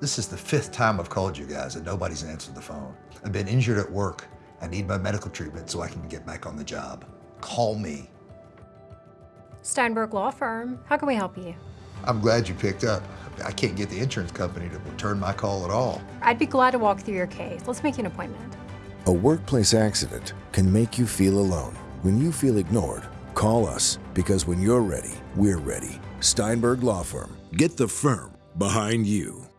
This is the fifth time I've called you guys and nobody's answered the phone. I've been injured at work. I need my medical treatment so I can get back on the job. Call me. Steinberg Law Firm. How can we help you? I'm glad you picked up. I can't get the insurance company to return my call at all. I'd be glad to walk through your case. Let's make an appointment. A workplace accident can make you feel alone. When you feel ignored, call us because when you're ready, we're ready. Steinberg Law Firm. Get the firm behind you.